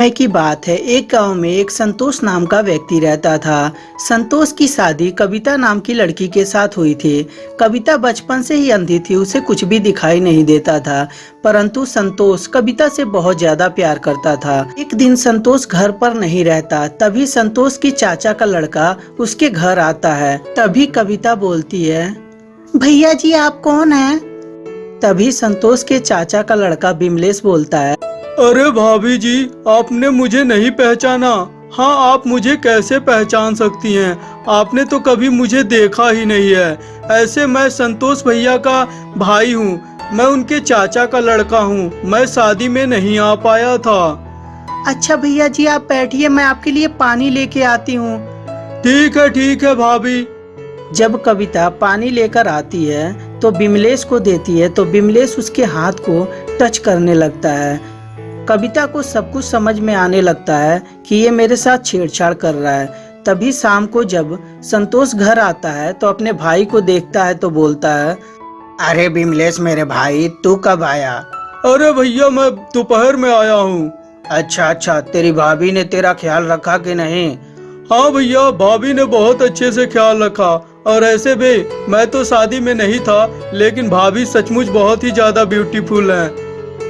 समय की बात है। एक गाँव में एक संतोष नाम का व्यक्ति रहता था। संतोष की शादी कविता नाम की लड़की के साथ हुई थी। कविता बचपन से ही अंधी थी, उसे कुछ भी दिखाई नहीं देता था। परंतु संतोष कविता से बहुत ज़्यादा प्यार करता था। एक दिन संतोष घर पर नहीं रहता, तभी संतोष की चाचा का लड़का उसके घर आता है। तभी कविता बोलती है, भैया जी, आप कौन है? तभी संतोष के चाचा का लड़का बिमलेश बोलता है अरे भाभी जी आपने मुझे नहीं पहचाना। हाँ आप मुझे कैसे पहचान सकती हैं? आपने तो कभी मुझे देखा ही नहीं है। ऐसे मैं संतोष भैया का भाई हूँ। मैं उनके चाचा का लड़का हूँ। मैं शादी में नहीं आ पाया था। अच्छा भैया जी आप बैठिए मैं आपके लिए पानी लेके आती हूँ। ठीक है ठीक है भाभी। जब कविता पानी लेकर आती है तो बिमलेश को देती है तो बिमलेश उसके हाथ को टच करने लगता है। कविता को सब कुछ समझ में आने लगता है कि ये मेरे साथ छेड़छाड़ कर रहा है। तभी शाम को जब संतोष घर आता है तो अपने भाई को देखता है तो बोलता है अरे बिमलेश मेरे भाई तू कब आया? अरे भैया मैं दोपहर में आया हूँ। अच्छा अच्छा तेरी भाभी ने तेरा ख्याल रखा कि नहीं? हाँ भैया भाभी ने बहुत अच्छे से ख्याल रखा। और ऐसे भी मैं तो शादी में नहीं था लेकिन भाभी सचमुच बहुत ही ज़्यादा ब्यूटीफुल है।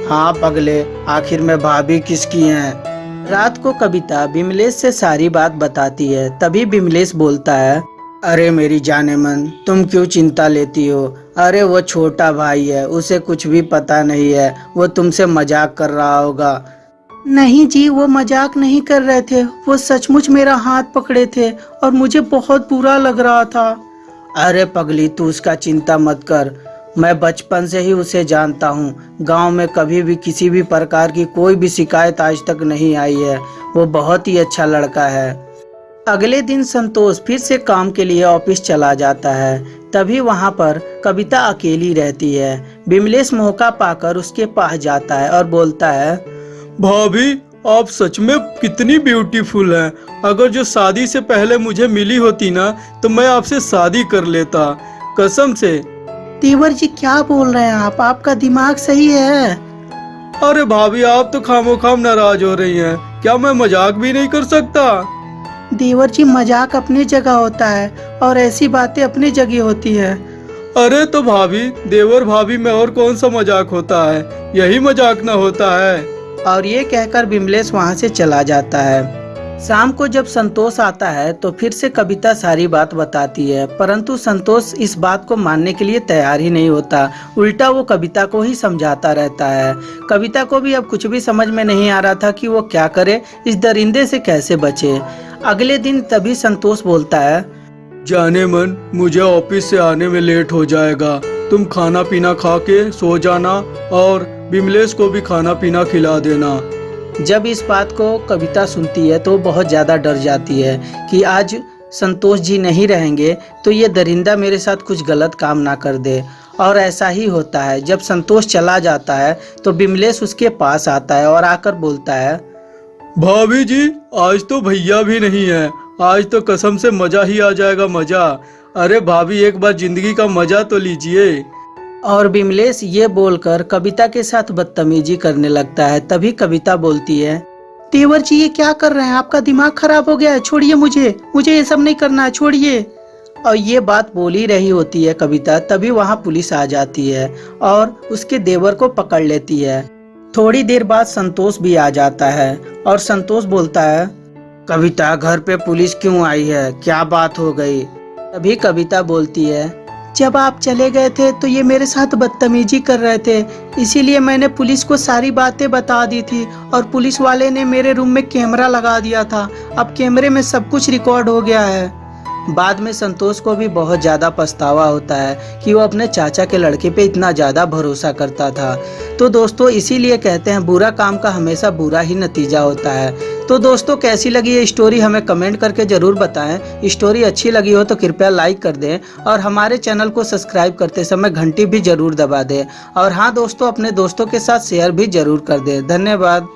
हाँ पगले, आखिर में भाभी किसकी हैं? रात को कविता बिमलेश से सारी बात बताती है, तभी बिमलेश बोलता है, अरे मेरी जाने मन, तुम क्यों चिंता लेती हो? अरे वो छोटा भाई है, उसे कुछ भी पता नहीं है, वो तुमसे मज़ाक कर रहा होगा। नहीं जी, वो मज़ाक नहीं कर रहे थे, वो सचमुच मेरा हाथ पकड़े थे और मुझे बहुत बुरा लग रहा था। अरे पगली, तू उसका चिंता मत कर मैं बचपन से ही उसे जानता हूँ। गाँव में कभी भी किसी भी प्रकार की कोई भी शिकायत आज तक नहीं आई है। वो बहुत ही अच्छा लड़का है। अगले दिन संतोष फिर से काम के लिए ऑफ़िस चला जाता है। तभी वहाँ पर कविता अकेली रहती है। बिमलेश मौका पाकर उसके पास जाता है और बोलता है, भाभी, आप सच में कितनी ब्यूटीफुल हैं। अगर जो शादी से पहले मुझे मिली होती ना तो मैं आपसे शादी कर लेता। कसम से तेवर जी क्या बोल रहे हैं आप? आपका दिमाग सही है? अरे भाभी आप तो खामो खाम नाराज़ हो रही हैं। क्या मैं मज़ाक भी नहीं कर सकता? देवर जी मज़ाक अपनी जगह होता है और ऐसी बातें अपनी जगह होती है। अरे तो भाभी देवर भाभी में और कौन सा मज़ाक होता है? यही मज़ाक ना होता है। और ये कहकर बिमलेश वहाँ से चला जाता है। शाम को जब संतोष आता है तो फिर से कविता सारी बात बताती है, परंतु संतोष इस बात को मानने के लिए तैयार ही नहीं होता। उल्टा वो कविता को ही समझाता रहता है। कविता को भी अब कुछ भी समझ में नहीं आ रहा था कि वो क्या करे, इस दरिंदे से कैसे बचे। अगले दिन तभी संतोष बोलता है, जाने मन, मुझे ऑफ़िस से आने में लेट हो जाएगा। तुम खाना पीना खा के सो जाना और बिमलेश को भी खाना पीना खिला देना। जब इस बात को कविता सुनती है तो बहुत ज़्यादा डर जाती है कि आज संतोष जी नहीं रहेंगे तो ये दरिंदा मेरे साथ कुछ गलत काम ना कर दे। और ऐसा ही होता है, जब संतोष चला जाता है तो बिमलेश उसके पास आता है और आकर बोलता है, भाभी जी, आज तो भैया भी नहीं है। आज तो कसम से मज़ा ही आ जाएगा मज़ा। अरे भाभी, एक बार ज़िंदगी का मज़ा तो लीजिए। और बिमलेश ये बोलकर कविता के साथ बदतमीजी करने लगता है। तभी कविता बोलती है तेवर जी ये क्या कर रहे हैं? आपका दिमाग खराब हो गया है। छोड़िए मुझे। मुझे ये सब नहीं करना है। छोड़िए। और ये बात बोल रही होती है कविता। तभी वहाँ पुलिस आ जाती है और उसके देवर को पकड़ लेती है। थोड़ी देर बाद संतोष भी आ जाता है और संतोष बोलता है, कविता, घर पे पुलिस क्यों आई है? क्या बात हो गई? तभी कविता बोलती है जब आप चले गए थे तो ये मेरे साथ बदतमीजी कर रहे थे। इसीलिए मैंने पुलिस को सारी बातें बता दी थी और पुलिस वाले ने मेरे रूम में कैमरा लगा दिया था। अब कैमरे में सब कुछ रिकॉर्ड हो गया है। बाद में संतोष को भी बहुत ज़्यादा पछतावा होता है कि वो अपने चाचा के लड़के पे इतना ज़्यादा भरोसा करता था। तो दोस्तों, इसीलिए कहते हैं, बुरा काम का हमेशा बुरा ही नतीजा होता है। तो दोस्तों, कैसी लगी ये स्टोरी हमें कमेंट करके ज़रूर बताएँ। स्टोरी अच्छी लगी हो तो कृपया लाइक कर दें और हमारे चैनल को सब्सक्राइब करते समय घंटी भी ज़रूर दबा दें। और हाँ दोस्तों, अपने दोस्तों के साथ शेयर भी ज़रूर कर दें। धन्यवाद।